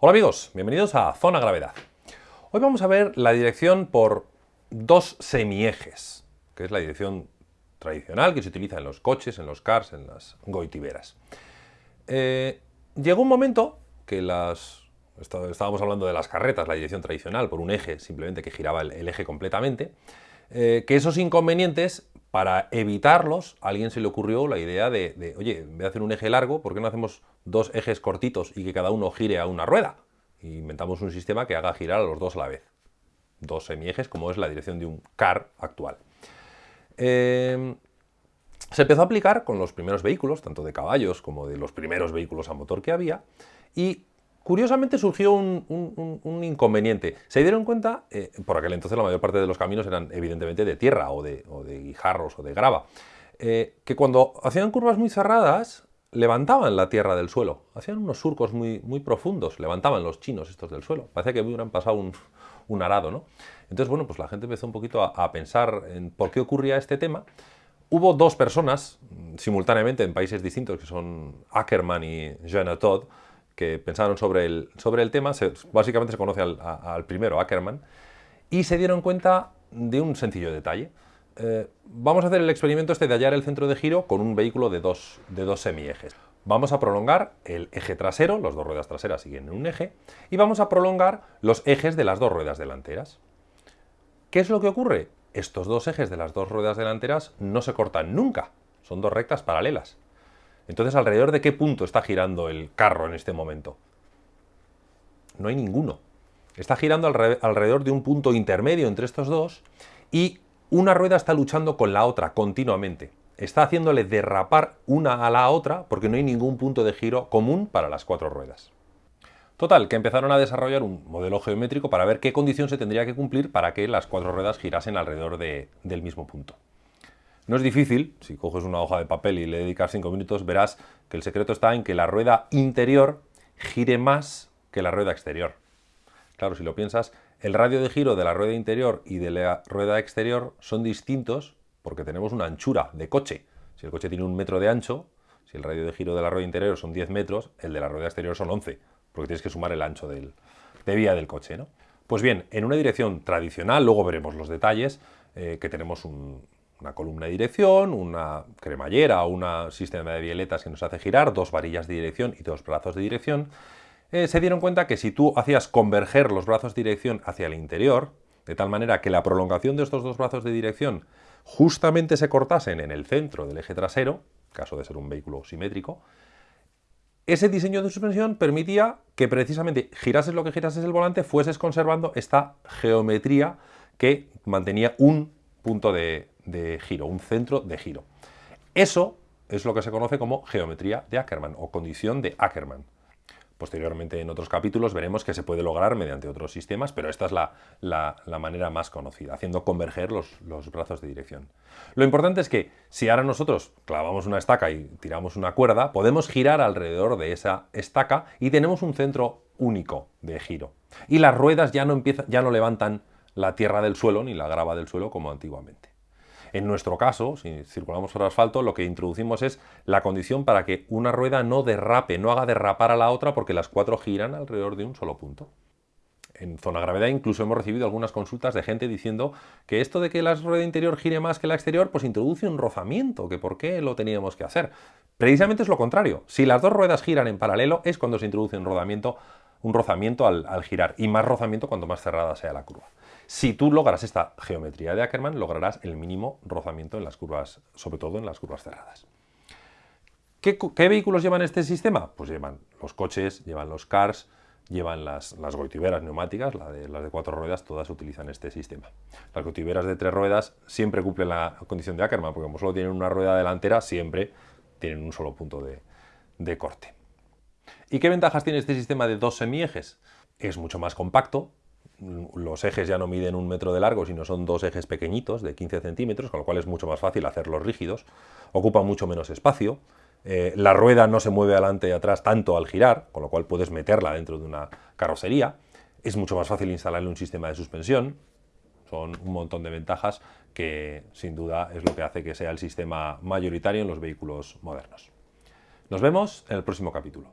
Hola amigos, bienvenidos a Zona Gravedad. Hoy vamos a ver la dirección por dos semiejes, que es la dirección tradicional que se utiliza en los coches, en los cars, en las goitiberas. Eh, llegó un momento que las... Estábamos hablando de las carretas, la dirección tradicional, por un eje simplemente que giraba el, eje completamente, eh, que esos inconvenientes, para evitarlos, a alguien se le ocurrió la idea de, oye, en vez de hacer un eje largo, ¿por qué no hacemos dos ejes cortitos y que cada uno gire a una rueda? Inventamos un sistema que haga girar a los dos a la vez. Dos semiejes, como es la dirección de un car actual. Eh, se empezó a aplicar con los primeros vehículos, tanto de caballos como de los primeros vehículos a motor que había, y curiosamente surgió un, inconveniente. Se dieron cuenta, eh, por aquel entonces la mayor parte de los caminos eran evidentemente de tierra o de, guijarros o de grava, eh, que cuando hacían curvas muy cerradas, levantaban la tierra del suelo, hacían unos surcos muy, muy profundos, levantaban los chinos estos del suelo, parecía que hubieran pasado un, arado, ¿no? Entonces, bueno, pues la gente empezó un poquito a, pensar en por qué ocurría este tema, Hubo dos personas mm, simultáneamente en países distintos, que son Ackerman y Jean Todd, que pensaron sobre el, sobre el tema, básicamente se conoce al, primero, Ackerman, y se dieron cuenta de un sencillo detalle. Eh, vamos a hacer el experimento este de hallar el centro de giro con un vehículo de dos, de dos semiejes. Vamos a prolongar el eje trasero, las dos ruedas traseras siguen en un eje, y vamos a prolongar los ejes de las dos ruedas delanteras. ¿Qué es lo que ocurre? estos dos ejes de las dos ruedas delanteras no se cortan nunca, son dos rectas paralelas. Entonces, ¿alrededor de qué punto está girando el carro en este momento? No hay ninguno. Está girando alrededor de un punto intermedio entre estos dos y una rueda está luchando con la otra continuamente. Está haciéndole derrapar una a la otra porque no hay ningún punto de giro común para las cuatro ruedas. Total, que empezaron a desarrollar un modelo geométrico para ver qué condición se tendría que cumplir para que las cuatro ruedas girasen alrededor del mismo punto. No es difícil, si coges una hoja de papel y le dedicas cinco minutos, verás que el secreto está en que la rueda interior gire más que la rueda exterior. Claro, si lo piensas, el radio de giro de la rueda interior y de la rueda exterior son distintos porque tenemos una anchura de coche. Si el coche tiene un metro de ancho, si el radio de giro de la rueda interior son 10 metros, el de la rueda exterior son 11 porque tienes que sumar el ancho de vía del coche. ¿no? Pues bien, en una dirección tradicional, luego veremos los detalles, eh, que tenemos una columna de dirección, una cremallera o un sistema de violetas que nos hace girar, dos varillas de dirección y dos brazos de dirección, eh, se dieron cuenta que si tú hacías converger los brazos de dirección hacia el interior, de tal manera que la prolongación de estos dos brazos de dirección justamente se cortasen en el centro del eje trasero, caso de ser un vehículo simétrico, ese diseño de suspensión permitía que precisamente girases lo que girases el volante, fueses conservando esta geometría que mantenía un punto de, de giro, un centro de giro. Eso es lo que se conoce como geometría de Ackermann o condición de Ackermann. Posteriormente en otros capítulos veremos que se puede lograr mediante otros sistemas, pero esta es la, manera más conocida, haciendo converger los, brazos de dirección. Lo importante es que si ahora nosotros clavamos una estaca y tiramos una cuerda, podemos girar alrededor de esa estaca y tenemos un centro único de giro. Y las ruedas ya no, empiezan, ya no levantan la tierra del suelo ni la grava del suelo como antiguamente. En nuestro caso, si circulamos por asfalto, lo que introducimos es la condición para que una rueda no derrape, no haga derrapar a la otra porque las cuatro giran alrededor de un solo punto. En zona gravedad incluso hemos recibido algunas consultas de gente diciendo que esto de que la rueda interior gire más que la exterior, pues introduce un rozamiento, que por qué lo teníamos que hacer. Precisamente es lo contrario. Si las dos ruedas giran en paralelo es cuando se introduce un rodamiento un rozamiento al, girar y más rozamiento cuanto más cerrada sea la curva. Si tú logras esta geometría de Ackermann, lograrás el mínimo rozamiento en las curvas, sobre todo en las curvas cerradas. ¿Qué, vehículos llevan este sistema? Pues llevan los coches, llevan los cars, llevan las, las neumáticas, las de cuatro ruedas, todas utilizan este sistema. Las goitiberas de tres ruedas siempre cumplen la condición de Ackermann, porque como solo tienen una rueda delantera, siempre tienen un solo punto de corte. ¿Y qué ventajas tiene este sistema de dos semiejes? Es mucho más compacto, los ejes ya no miden un metro de largo, sino son dos ejes pequeñitos de 15 centímetros, con lo cual es mucho más fácil hacerlos rígidos, ocupa mucho menos espacio, eh, la rueda no se mueve adelante y atrás tanto al girar, con lo cual puedes meterla dentro de una carrocería, es mucho más fácil instalarle un sistema de suspensión, son un montón de ventajas que sin duda es lo que hace que sea el sistema mayoritario en los vehículos modernos. Nos vemos en el próximo capítulo.